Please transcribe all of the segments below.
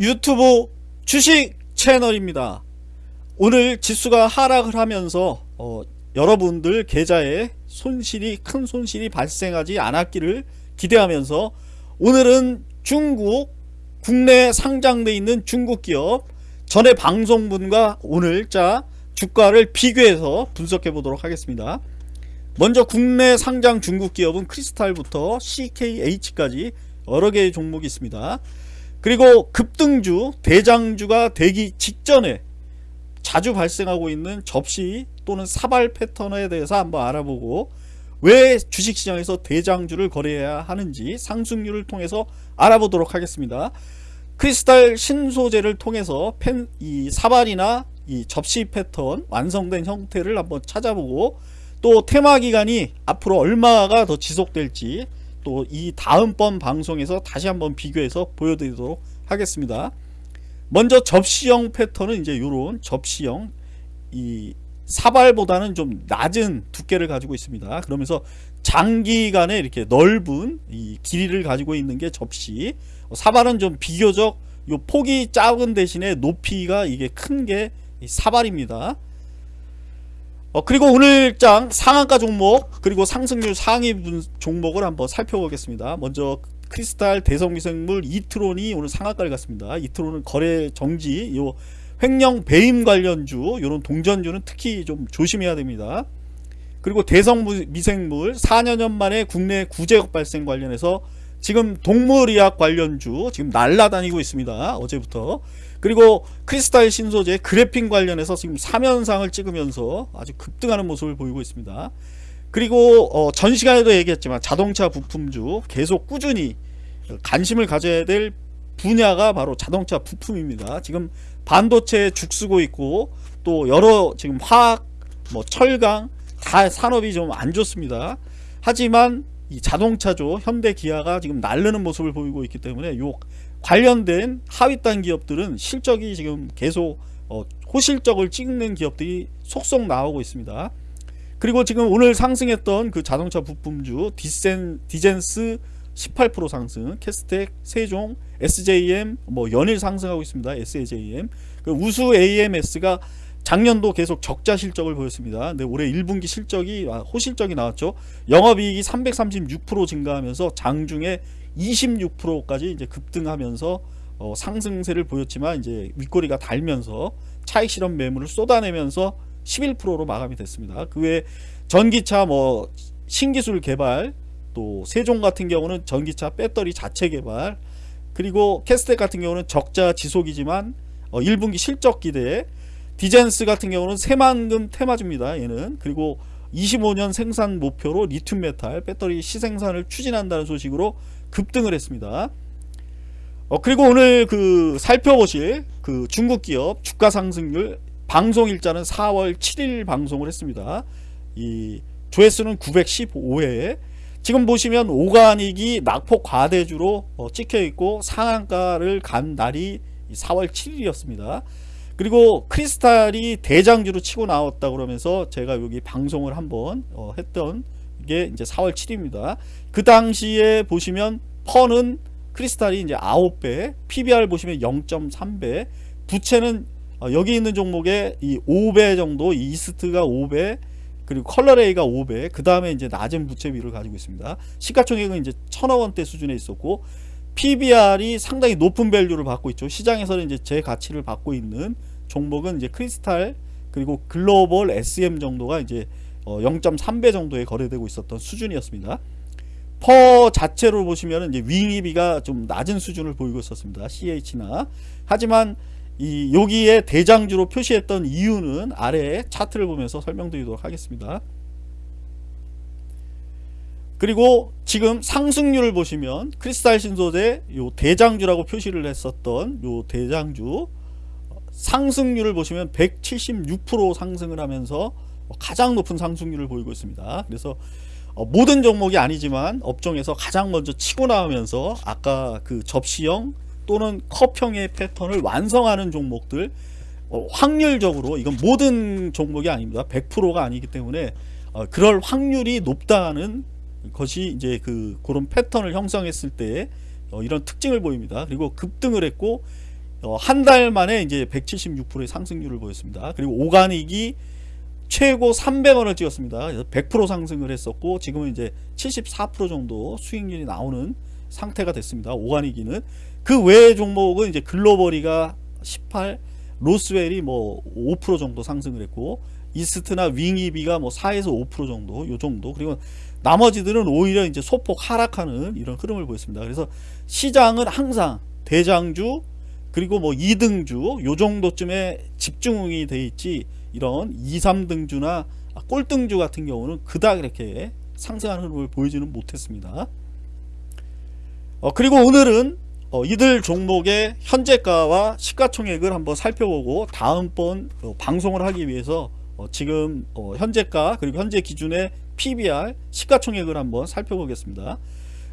유튜브 주식 채널입니다. 오늘 지수가 하락을 하면서 어, 여러분들 계좌에 손실이 큰 손실이 발생하지 않았기를 기대하면서 오늘은 중국 국내 상장돼 있는 중국 기업 전에 방송분과 오늘자 주가를 비교해서 분석해 보도록 하겠습니다. 먼저 국내 상장 중국 기업은 크리스탈부터 CKH까지 여러 개의 종목이 있습니다. 그리고 급등주, 대장주가 되기 직전에 자주 발생하고 있는 접시 또는 사발 패턴에 대해서 한번 알아보고 왜 주식시장에서 대장주를 거래해야 하는지 상승률을 통해서 알아보도록 하겠습니다. 크리스탈 신소재를 통해서 펜, 이 사발이나 이 접시 패턴 완성된 형태를 한번 찾아보고 또 테마 기간이 앞으로 얼마가 더 지속될지 또 이 다음번 방송에서 다시 한번 비교해서 보여드리도록 하겠습니다. 먼저 접시형 패턴은 이제 이런 접시형 이 사발보다는 좀 낮은 두께를 가지고 있습니다. 그러면서 장기간에 이렇게 넓은 이 길이를 가지고 있는 게 접시 사발은 좀 비교적 요 폭이 작은 대신에 높이가 이게 큰 게 사발입니다. 어, 그리고 오늘장 상한가 종목 그리고 상승률 상위 종목을 한번 살펴보겠습니다. 먼저 크리스탈 대성미생물 이트론이 오늘 상한가를 갔습니다. 이트론은 거래 정지 요 횡령 배임 관련주 이런 동전주는 특히 좀 조심해야 됩니다. 그리고 대성미생물 4년 만에 국내 구제역 발생 관련해서 지금 동물의학 관련주 지금 날라다니고 있습니다. 어제부터 그리고 크리스탈 신소재 그래핀 관련해서 지금 3연상을 찍으면서 아주 급등하는 모습을 보이고 있습니다. 그리고 어, 전 시간에도 얘기했지만 자동차 부품주 계속 꾸준히 관심을 가져야 될 분야가 바로 자동차 부품입니다. 지금 반도체 죽쓰고 있고 또 여러 지금 화학 뭐 철강 다 산업이 좀 안 좋습니다. 하지만 이 자동차죠 현대 기아가 지금 날르는 모습을 보이고 있기 때문에 요 관련된 하위단 기업들은 실적이 지금 계속 어, 호실적을 찍는 기업들이 속속 나오고 있습니다. 그리고 지금 오늘 상승했던 그 자동차 부품주 디센, 디젠스 18% 상승, 캐스텍, 세종, SJM 뭐 연일 상승하고 있습니다. SJM. 그 우수 AMS가 작년도 계속 적자 실적을 보였습니다. 근데 올해 1분기 실적이 아, 호실적이 나왔죠. 영업이익이 336% 증가하면서 장중에 26%까지 이제 급등하면서 어, 상승세를 보였지만 이제 윗꼬리가 달면서 차익 실험 매물을 쏟아내면서 11%로 마감이 됐습니다. 그 외에 전기차 뭐 신기술 개발 또 세종 같은 경우는 전기차 배터리 자체 개발 그리고 캐스텍 같은 경우는 적자 지속이지만 어, 1분기 실적 기대 디젠스 같은 경우는 새만금 테마주입니다. 얘는 그리고 25년 생산 목표로 리튬 메탈 배터리 시생산을 추진한다는 소식으로 급등을 했습니다. 어, 그리고 오늘 그 살펴보실 그 중국 기업 주가 상승률 방송 일자는 4월 7일 방송을 했습니다. 이 조회수는 915회. 지금 보시면 오가닉이 낙폭 과대주로 어, 찍혀 있고 상한가를 간 날이 4월 7일이었습니다. 그리고 크리스탈이 대장주로 치고 나왔다 그러면서 제가 여기 방송을 한번 어, 했던 게 이제 4월 7일입니다. 그 당시에 보시면 PER은 크리스탈이 이제 9배, PBR 보시면 0.3배, 부채는 어, 여기 있는 종목에 이 5배 정도, 이스트가 5배, 그리고 컬러레이가 5배, 그 다음에 이제 낮은 부채비를 가지고 있습니다. 시가총액은 이제 천억 원대 수준에 있었고, PBR이 상당히 높은 밸류를 받고 있죠. 시장에서는 이제 제 가치를 받고 있는 종목은 이제 크리스탈 그리고 글로벌 SM 정도가 이제 0.3배 어, 정도에 거래되고 있었던 수준이었습니다. 퍼 자체로 보시면 이제 윙입이가 좀 낮은 수준을 보이고 있었습니다. CH나 하지만 이 여기에 대장주로 표시했던 이유는 아래 차트를 보면서 설명드리도록 하겠습니다. 그리고 지금 상승률을 보시면 크리스탈 신소재 요 대장주라고 표시를 했었던 요 대장주 상승률을 보시면 176% 상승을 하면서 가장 높은 상승률을 보이고 있습니다. 그래서 어, 모든 종목이 아니지만 업종에서 가장 먼저 치고 나오면서 아까 그 접시형 또는 컵형의 패턴을 완성하는 종목들 어, 확률적으로 이건 모든 종목이 아닙니다. 100%가 아니기 때문에 어, 그럴 확률이 높다는 것이 이제 그 그런 패턴을 형성했을 때 이런 특징을 보입니다. 그리고 급등을 했고 어, 한 달 만에 이제 176%의 상승률을 보였습니다. 그리고 오가닉이 최고 300원을 찍었습니다. 그래서 100% 상승을 했었고 지금은 이제 74% 정도 수익률이 나오는 상태가 됐습니다. 오가닉이는 그 외의 종목은 이제 글로벌이가 18, 로스웰이 뭐 5% 정도 상승을 했고 이스트나 윙이비가 뭐 4에서 5% 정도 요 정도 그리고 나머지들은 오히려 이제 소폭 하락하는 이런 흐름을 보였습니다. 그래서 시장은 항상 대장주 그리고 뭐 2등주 요 정도쯤에 집중이 돼 있지 이런 2, 3등주나 꼴등주 같은 경우는 그닥 이렇게 상승하는 흐름을 보이지는 못했습니다. 어, 그리고 오늘은 어, 이들 종목의 현재가와 시가총액을 한번 살펴보고 다음번 어, 방송을 하기 위해서 어, 지금 어, 현재가 그리고 현재 기준의 PBR 시가총액을 한번 살펴보겠습니다.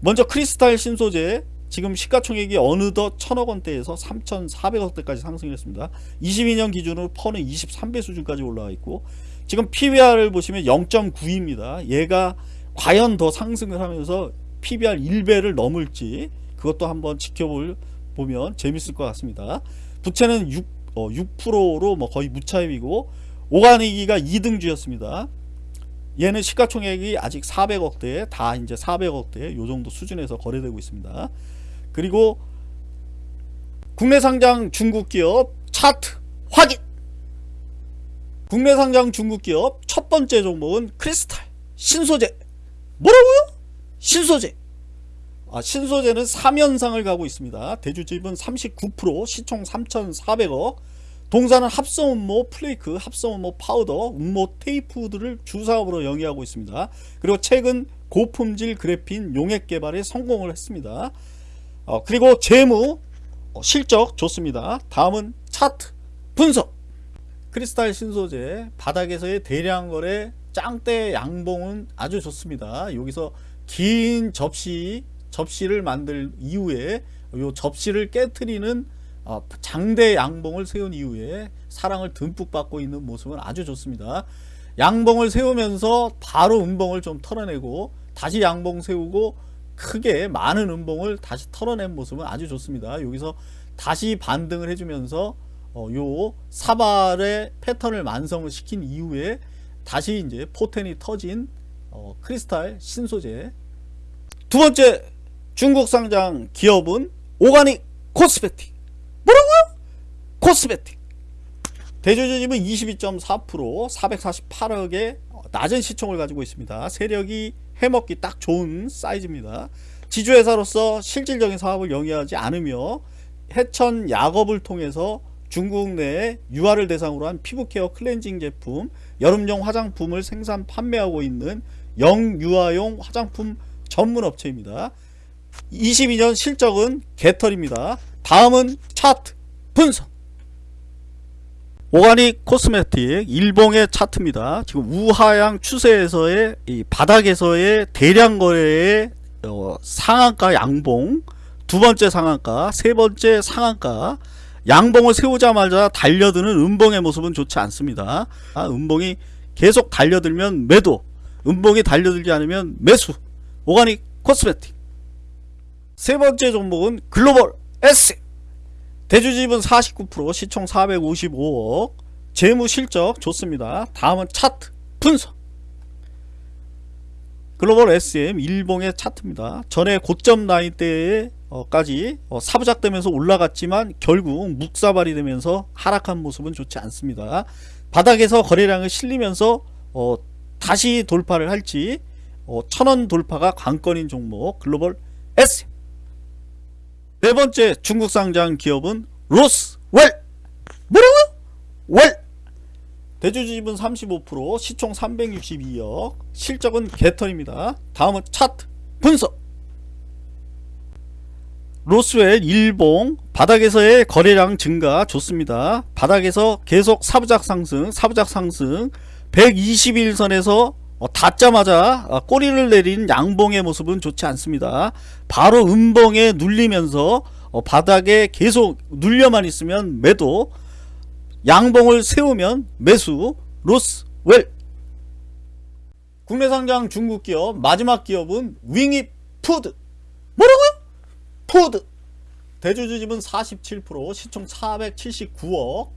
먼저 크리스탈 신소재 지금 시가총액이 어느덧 천억 원대에서 3,400억대까지 상승했습니다. 22년 기준으로 퍼는 23배 수준까지 올라와 있고 지금 PBR을 보시면 0.9입니다. 얘가 과연 더 상승을 하면서 PBR 1배를 넘을지 그것도 한번 지켜볼 보면 재밌을 것 같습니다. 부채는 6, 어, 6%로 뭐 거의 무차입이고 오가닉이가 2등주였습니다. 얘는 시가총액이 아직 400억대 다 이제 400억대 요 정도 수준에서 거래되고 있습니다. 그리고 국내 상장 중국 기업 차트 확인. 국내 상장 중국 기업 첫 번째 종목은 크리스탈 신소재. 뭐라고요? 신소재. 아, 신소재는 3연상을 가고 있습니다. 대주주 지분 39% 시총 3,400억 동사는 합성 운모 플레이크, 합성 운모 파우더, 운모 테이프들을 주사업으로 영위하고 있습니다. 그리고 최근 고품질 그래핀 용액 개발에 성공을 했습니다. 어, 그리고 재무 어, 실적 좋습니다. 다음은 차트 분석 크리스탈 신소재 바닥에서의 대량 거래 장대 양봉은 아주 좋습니다. 여기서 긴 접시 접시를 만들 이후에 요 접시를 깨트리는 어, 장대 양봉을 세운 이후에 사랑을 듬뿍 받고 있는 모습은 아주 좋습니다. 양봉을 세우면서 바로 음봉을 좀 털어내고 다시 양봉 세우고 크게 많은 음봉을 다시 털어낸 모습은 아주 좋습니다. 여기서 다시 반등을 해주면서 어, 요 사발의 패턴을 완성을 시킨 이후에 다시 이제 포텐이 터진 어, 크리스탈 신소재 두 번째 중국 상장 기업은 오가닉 코스메틱 뭐라고요? 코스메틱 대주주집은 22.4% 448억의 낮은 시총을 가지고 있습니다. 세력이 해먹기 딱 좋은 사이즈입니다. 지주회사로서 실질적인 사업을 영위하지 않으며 해천 약업을 통해서 중국 내에 유아를 대상으로 한 피부케어 클렌징 제품, 여름용 화장품을 생산 판매하고 있는 영유아용 화장품 전문 업체입니다. 22년 실적은 개털입니다. 다음은 차트 분석 오가닉 코스메틱 일봉의 차트입니다. 지금 우하향 추세에서의 바닥에서의 대량 거래의 어, 상한가 양봉 두 번째 상한가 세 번째 상한가 양봉을 세우자마자 달려드는 음봉의 모습은 좋지 않습니다. 아, 음봉이 계속 달려들면 매도 음봉이 달려들지 않으면 매수 오가닉 코스메틱 세 번째 종목은 글로벌 S 대주집은 49% 시총 455억 재무 실적 좋습니다. 다음은 차트 분석 글로벌 SM 일봉의 차트입니다. 전에 고점 라인 때까지 어, 사부작되면서 올라갔지만 결국 묵사발이 되면서 하락한 모습은 좋지 않습니다. 바닥에서 거래량을 실리면서 어, 다시 돌파를 할지 어, 천원 돌파가 관건인 종목 글로벌 SM 네 번째 중국 상장 기업은 로스웰 뭐라고요? 웰 대주주집은 35% 시총 362억 실적은 개털입니다. 다음은 차트 분석 로스웰 일봉 바닥에서의 거래량 증가 좋습니다. 바닥에서 계속 사부작 상승 사부작 상승 121선에서 어, 닿자마자 어, 꼬리를 내린 양봉의 모습은 좋지 않습니다. 바로 음봉에 눌리면서 어, 바닥에 계속 눌려만 있으면 매도. 양봉을 세우면 매수. 로스웰. 국내 상장 중국 기업 마지막 기업은 윙입 푸드. 뭐라고요? 푸드. 대주주 지분 47% 시총 479억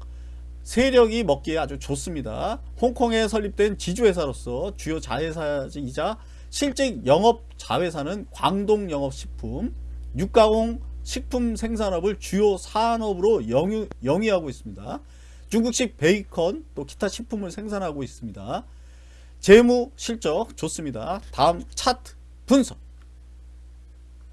세력이 먹기에 아주 좋습니다. 홍콩에 설립된 지주회사로서 주요 자회사이자 실질 영업 자회사는 광동영업식품, 육가공 식품 생산업을 주요 산업으로 영위, 영위하고 있습니다. 중국식 베이컨 또 기타 식품을 생산하고 있습니다. 재무 실적 좋습니다. 다음 차트 분석.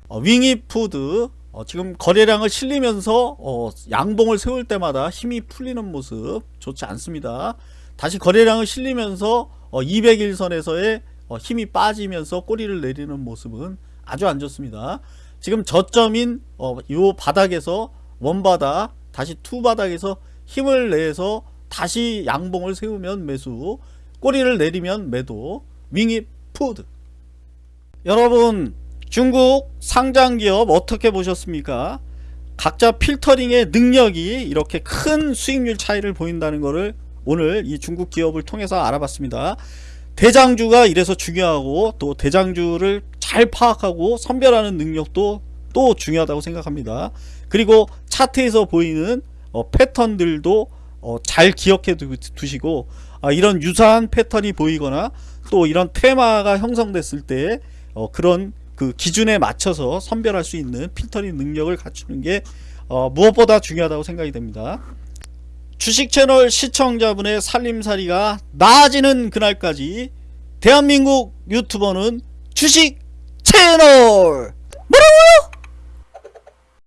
어, 윙이푸드 어, 지금 거래량을 실리면서 어, 양봉을 세울 때마다 힘이 풀리는 모습 좋지 않습니다. 다시 거래량을 실리면서 200일선에서의 힘이 빠지면서 꼬리를 내리는 모습은 아주 안 좋습니다. 지금 저점인 이 바닥에서 one바닥 다시 two바닥에서 힘을 내서 다시 양봉을 세우면 매수 꼬리를 내리면 매도 윙입 푸드 여러분 중국 상장기업 어떻게 보셨습니까? 각자 필터링의 능력이 이렇게 큰 수익률 차이를 보인다는 것을 오늘 이 중국 기업을 통해서 알아봤습니다. 대장주가 이래서 중요하고 또 대장주를 잘 파악하고 선별하는 능력도 또 중요하다고 생각합니다. 그리고 차트에서 보이는 어, 패턴들도 어, 잘 기억해 두, 시고 아, 이런 유사한 패턴이 보이거나 또 이런 테마가 형성됐을 때 어, 그런 그 기준에 맞춰서 선별할 수 있는 필터링 능력을 갖추는 게 어, 무엇보다 중요하다고 생각이 됩니다. 주식 채널 시청자분의 살림살이가 나아지는 그날까지 대한민국 유튜버는 주식 채널 뭐라고요?